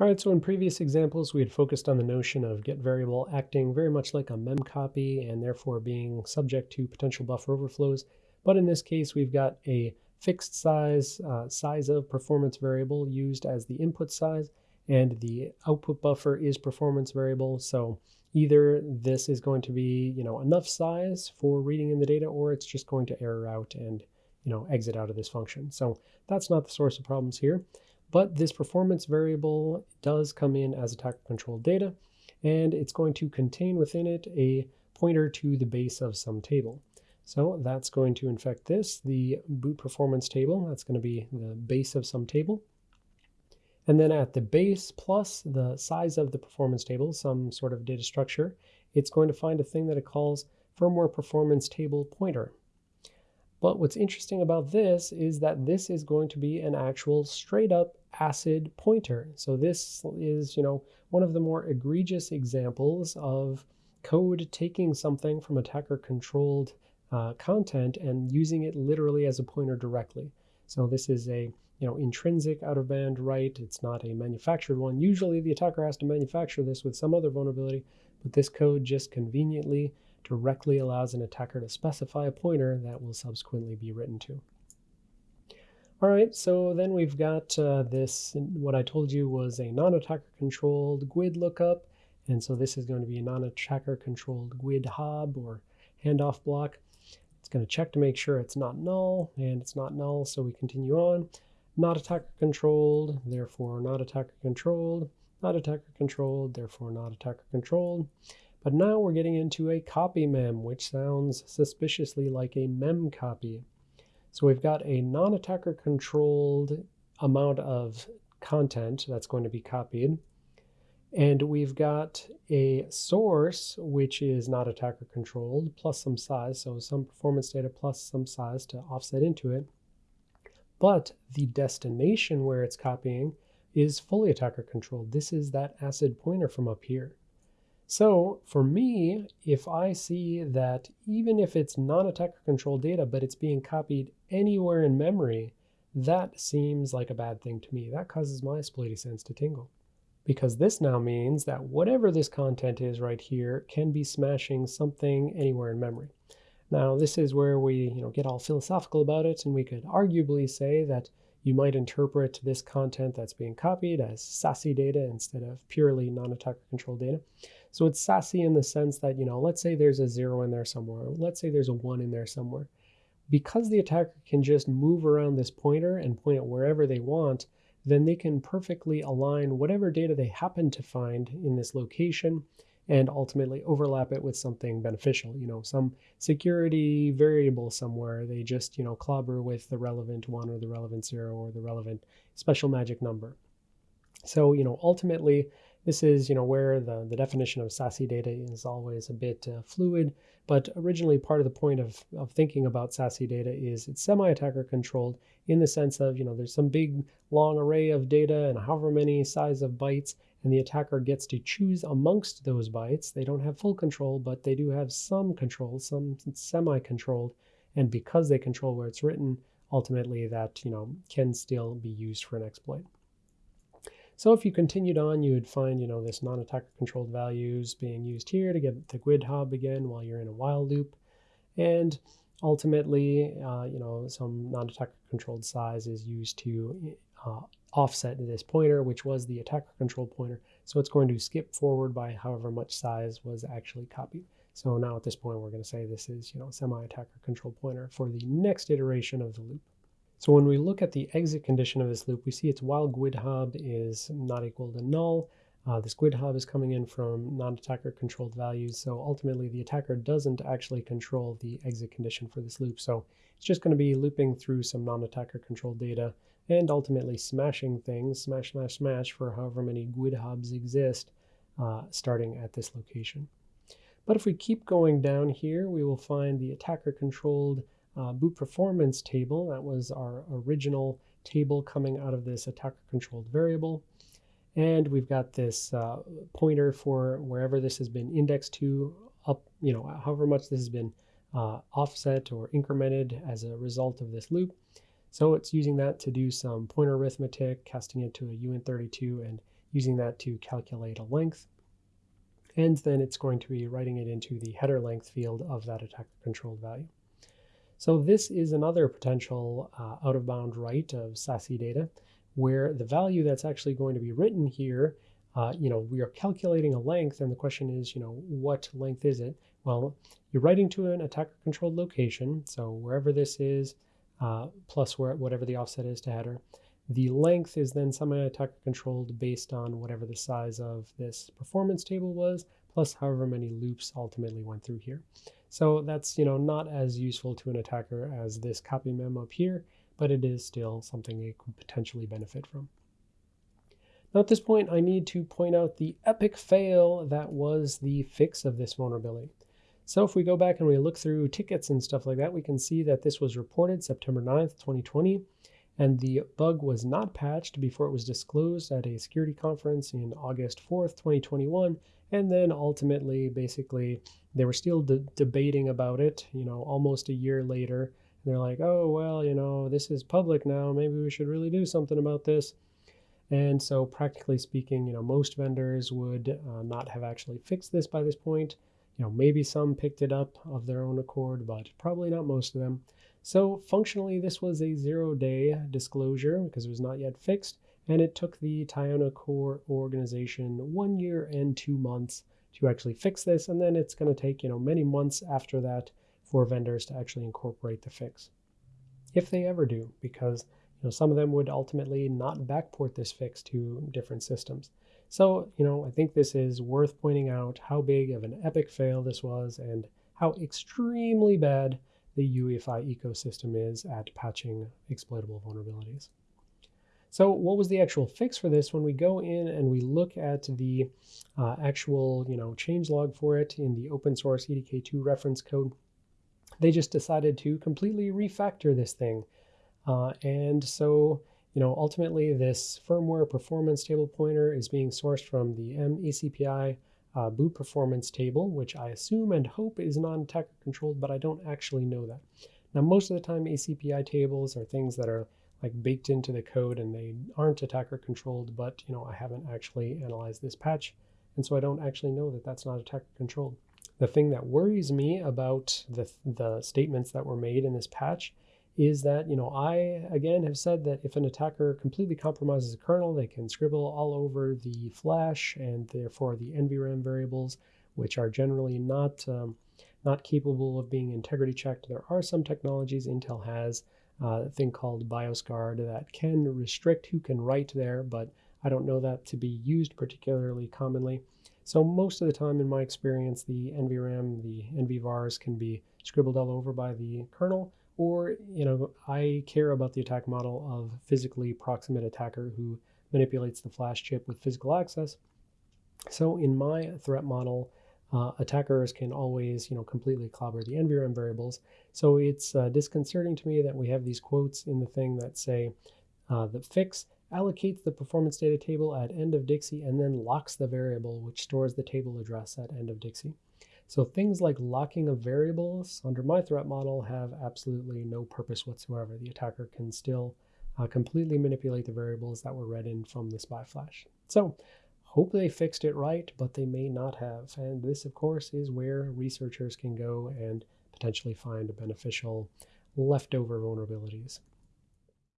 All right, so in previous examples, we had focused on the notion of get variable acting very much like a memcopy and therefore being subject to potential buffer overflows. But in this case, we've got a fixed size, uh, size of performance variable used as the input size, and the output buffer is performance variable. So either this is going to be, you know, enough size for reading in the data, or it's just going to error out and, you know, exit out of this function. So that's not the source of problems here. But this performance variable does come in as attacker controlled data, and it's going to contain within it a pointer to the base of some table. So that's going to infect this, the boot performance table. That's going to be the base of some table. And then at the base plus the size of the performance table, some sort of data structure, it's going to find a thing that it calls firmware performance table pointer. But what's interesting about this is that this is going to be an actual straight up ACID pointer. So this is, you know, one of the more egregious examples of code taking something from attacker controlled uh, content and using it literally as a pointer directly. So this is a you know intrinsic out of band write. It's not a manufactured one. Usually the attacker has to manufacture this with some other vulnerability, but this code just conveniently directly allows an attacker to specify a pointer that will subsequently be written to. All right, so then we've got uh, this, what I told you was a non-attacker controlled GUID lookup. And so this is going to be a non-attacker controlled GUID hob or handoff block. It's going to check to make sure it's not null, and it's not null, so we continue on. Not attacker controlled, therefore not attacker controlled. Not attacker controlled, therefore not attacker controlled. But now we're getting into a copy mem, which sounds suspiciously like a mem copy. So we've got a non-attacker controlled amount of content that's going to be copied. And we've got a source, which is not attacker controlled, plus some size, so some performance data plus some size to offset into it. But the destination where it's copying is fully attacker controlled. This is that acid pointer from up here. So for me, if I see that even if it's non-attacker controlled data, but it's being copied anywhere in memory, that seems like a bad thing to me. That causes my spidey sense to tingle. Because this now means that whatever this content is right here can be smashing something anywhere in memory. Now, this is where we you know, get all philosophical about it, and we could arguably say that you might interpret this content that's being copied as SASE data instead of purely non-attacker controlled data. So it's SASE in the sense that, you know, let's say there's a zero in there somewhere. Let's say there's a one in there somewhere. Because the attacker can just move around this pointer and point it wherever they want, then they can perfectly align whatever data they happen to find in this location and ultimately overlap it with something beneficial, you know, some security variable somewhere. They just, you know, clobber with the relevant one or the relevant zero or the relevant special magic number. So, you know, ultimately, this is, you know, where the, the definition of SASE data is always a bit uh, fluid, but originally part of the point of, of thinking about SASE data is it's semi-attacker controlled in the sense of, you know, there's some big long array of data and however many size of bytes, and the attacker gets to choose amongst those bytes. They don't have full control, but they do have some control, some semi-controlled, and because they control where it's written, ultimately that, you know, can still be used for an exploit. So if you continued on, you would find, you know, this non-attacker controlled values being used here to get the GUID hob again while you're in a while loop. And ultimately, uh, you know, some non-attacker controlled size is used to uh, offset this pointer, which was the attacker controlled pointer. So it's going to skip forward by however much size was actually copied. So now at this point, we're going to say this is, you know, semi-attacker controlled pointer for the next iteration of the loop. So when we look at the exit condition of this loop, we see it's while GUID hob is not equal to null. Uh, this GUID hob is coming in from non-attacker controlled values. So ultimately the attacker doesn't actually control the exit condition for this loop. So it's just going to be looping through some non-attacker controlled data and ultimately smashing things, smash, smash, smash for however many GUID hobs exist uh, starting at this location. But if we keep going down here, we will find the attacker controlled uh, boot performance table. That was our original table coming out of this attacker controlled variable. And we've got this uh, pointer for wherever this has been indexed to up, you know, however much this has been uh, offset or incremented as a result of this loop. So it's using that to do some pointer arithmetic, casting it to a UN32 and using that to calculate a length. And then it's going to be writing it into the header length field of that attacker controlled value. So this is another potential uh, out of bound write of SASE data where the value that's actually going to be written here, uh, you know, we are calculating a length and the question is, you know, what length is it? Well, you're writing to an attacker controlled location. So wherever this is, uh, plus where, whatever the offset is to header. The length is then semi-attacker controlled based on whatever the size of this performance table was, plus however many loops ultimately went through here. So that's you know not as useful to an attacker as this copy mem up here, but it is still something it could potentially benefit from. Now at this point, I need to point out the epic fail that was the fix of this vulnerability. So if we go back and we look through tickets and stuff like that, we can see that this was reported September 9th, 2020, and the bug was not patched before it was disclosed at a security conference in August 4th, 2021. And then ultimately, basically, they were still de debating about it, you know, almost a year later. And they're like, oh, well, you know, this is public now. Maybe we should really do something about this. And so, practically speaking, you know, most vendors would uh, not have actually fixed this by this point. You know, maybe some picked it up of their own accord, but probably not most of them. So functionally, this was a zero-day disclosure because it was not yet fixed, and it took the Tyono Core organization one year and two months to actually fix this, and then it's going to take you know many months after that for vendors to actually incorporate the fix, if they ever do, because you know some of them would ultimately not backport this fix to different systems. So, you know, I think this is worth pointing out how big of an epic fail this was and how extremely bad the UEFI ecosystem is at patching exploitable vulnerabilities. So what was the actual fix for this? When we go in and we look at the uh, actual you know, change log for it in the open source EDK2 reference code, they just decided to completely refactor this thing. Uh, and so you know, ultimately this firmware performance table pointer is being sourced from the MECPI uh, boot performance table, which I assume and hope is non-attacker controlled, but I don't actually know that. Now, most of the time, ACPI tables are things that are like baked into the code and they aren't attacker controlled, but you know, I haven't actually analyzed this patch. And so I don't actually know that that's not attacker controlled. The thing that worries me about the, the statements that were made in this patch is that, you know, I, again, have said that if an attacker completely compromises a kernel, they can scribble all over the flash and therefore the NVRAM variables, which are generally not, um, not capable of being integrity checked. There are some technologies Intel has, uh, a thing called BIOS guard that can restrict who can write there, but I don't know that to be used particularly commonly. So most of the time in my experience, the NVRAM, the NVVARs can be scribbled all over by the kernel, or, you know, I care about the attack model of physically proximate attacker who manipulates the flash chip with physical access. So in my threat model, uh, attackers can always, you know, completely clobber the NVRAM variables. So it's uh, disconcerting to me that we have these quotes in the thing that say uh, the fix allocates the performance data table at end of Dixie and then locks the variable which stores the table address at end of Dixie. So things like locking of variables under my threat model have absolutely no purpose whatsoever. The attacker can still uh, completely manipulate the variables that were read in from the spy flash. So hope they fixed it right, but they may not have. And this, of course, is where researchers can go and potentially find beneficial leftover vulnerabilities.